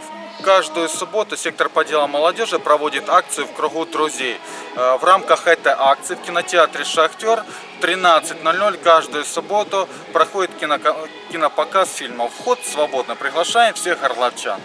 фильмов. Каждую субботу сектор по делам молодежи проводит акцию в кругу друзей. Э, в рамках этой акции в кинотеатре «Шахтер» в 13.00 каждую субботу проходит кинопоказ фильмов. Вход свободно. Приглашаем всех орловчан.